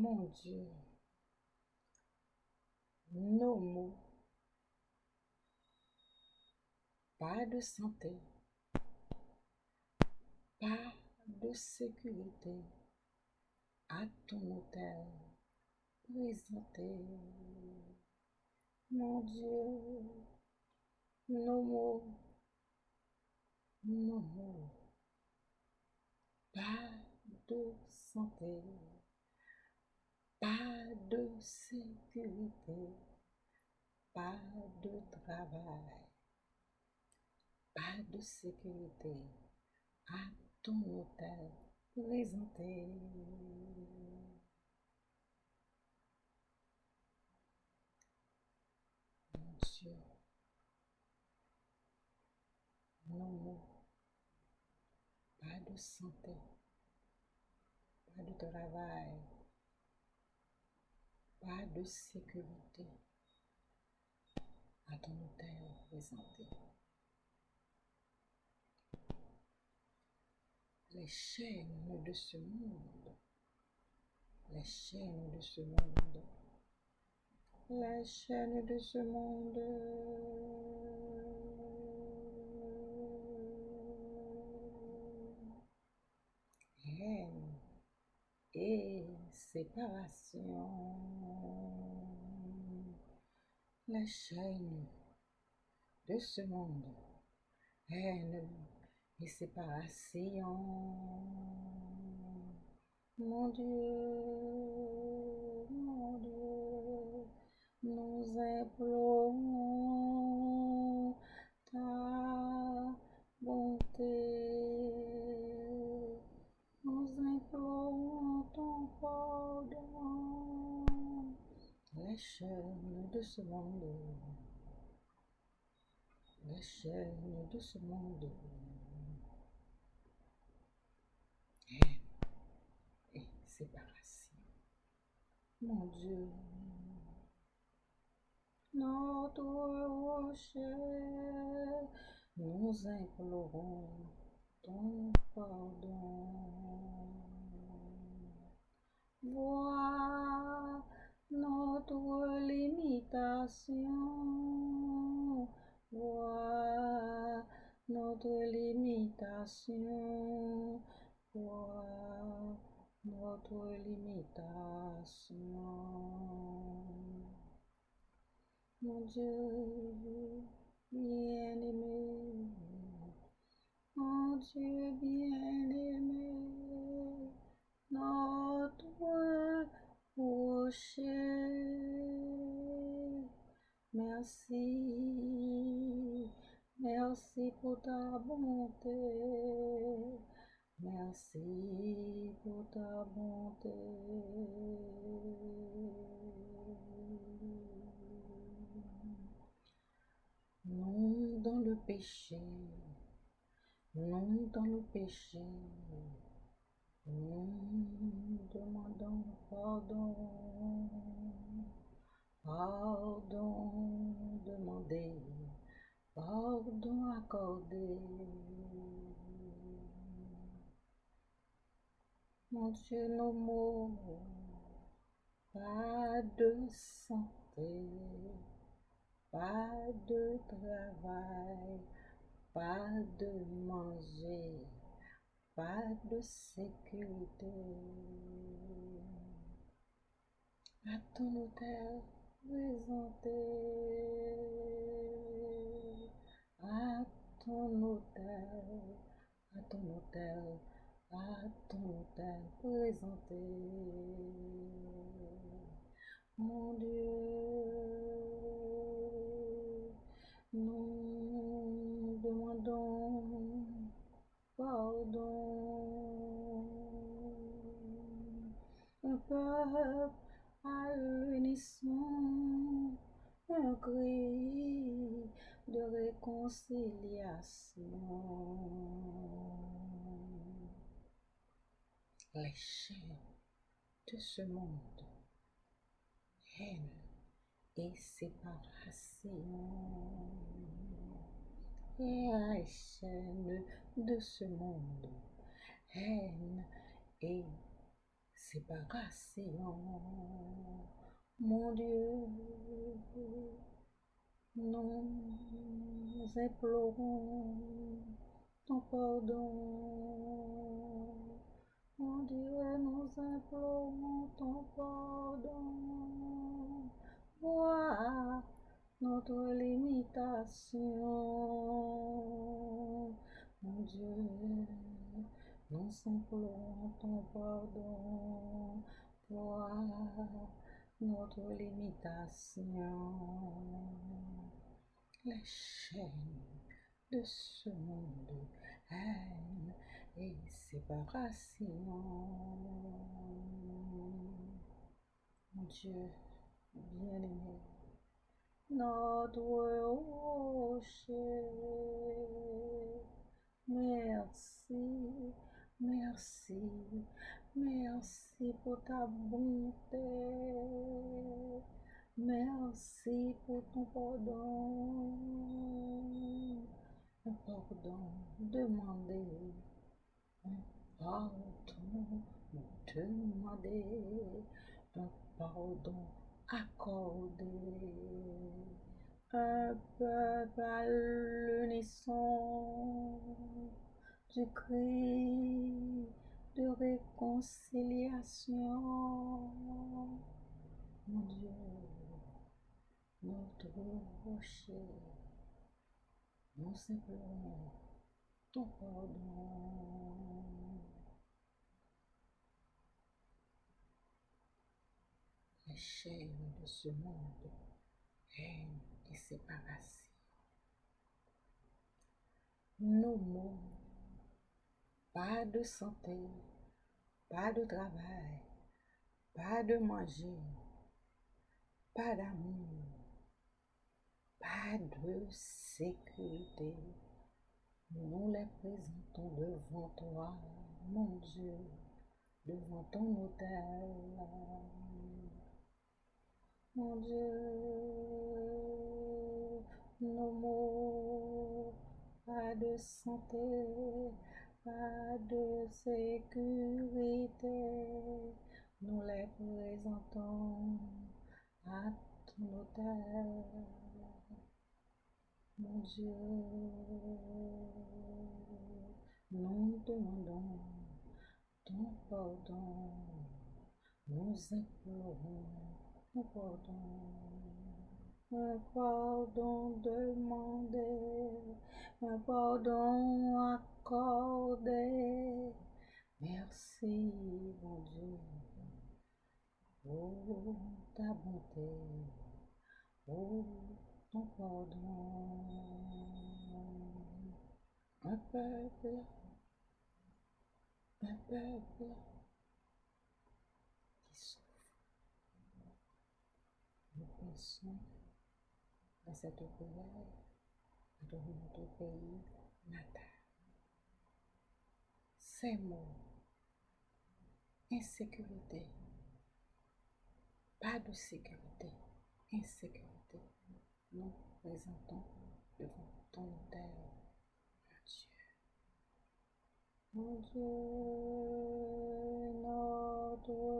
Mon Dieu, nos mots, pas de santé, pas de sécurité. À ton hôtel présenté. Mon Dieu, nos mots, nos mots, pas de santé, pas de sécurité, pas de travail, pas de sécurité. À ton hôtel présenté. Mon Dieu, mots, pas de santé, pas de travail, pas de sécurité à ton hôtel présenté. Les chaînes de ce monde, les chaînes de ce monde, les chaînes de ce monde. Haine et séparation. Les chaînes de ce monde. Haine et séparation. Mon Dieu, mon Dieu, nous implorons ta bonté. Nous implorons ton pardon. Chaînes de monde. Les chaînes de. Haine et séparation. Mon Dieu, notre rocher, nous implorons ton pardon. Limitation. Vois notre limitation. Vois notre limitation. Mon Dieu bien-aimé, mon Dieu bien-aimé, notre rocher. Merci, merci pour ta bonté. Merci pour ta bonté. Non dans le péché, non dans le péché, nous demandons pardon, pardon demandé, pardon accordé. Mon Dieu, nos pas de santé, pas de travail, pas de manger, pas de sécurité. À ton hôtel présenté, à ton hôtel, à ton hôtel, à ton hôtel présenté. Mon Dieu, nous demandons pardon. Un un cri de réconciliation. Les chaînes de ce monde, haine et séparation. Les chaînes de ce monde, haine et séparation. Mon Dieu, nous implorons ton pardon. Mon Dieu, nous implorons ton pardon. Vois notre limitation. Mon Dieu, nous implorons ton pardon. Vois notre limitation. Les chaînes de ce monde, haine et séparation. Mon Dieu, bien-aimé, notre rocher. Merci, merci, pour ta bonté. Merci pour ton pardon. Un pardon demandé. Un pardon demandé. Un pardon accordé. Un peuple à l'unisson de réconciliation. Mon Dieu, notre rocher, nous implorons ton pardon. Les chaînes de ce monde, haine et séparation. Nos mots, pas de santé, pas de travail, pas de manger, pas d'amour, pas de sécurité. Nous les présentons devant toi, mon Dieu, devant ton autel. Mon Dieu, nos mots, pas de santé, pas de sécurité. Nous les présentons à ton autel. Mon Dieu, nous demandons ton pardon. Nous implorons ton pardon. Un pardon demandé, pardon accordé. Merci, mon Dieu, pour ta bonté, pour ton pardon. Un peuple, un peuple qui souffre. Nous pensons à cette prière dans notre pays natal. Ces mots, insécurité, pas de sécurité, insécurité, nous présentons devant ton autel, mon Dieu. Mon Dieu, notre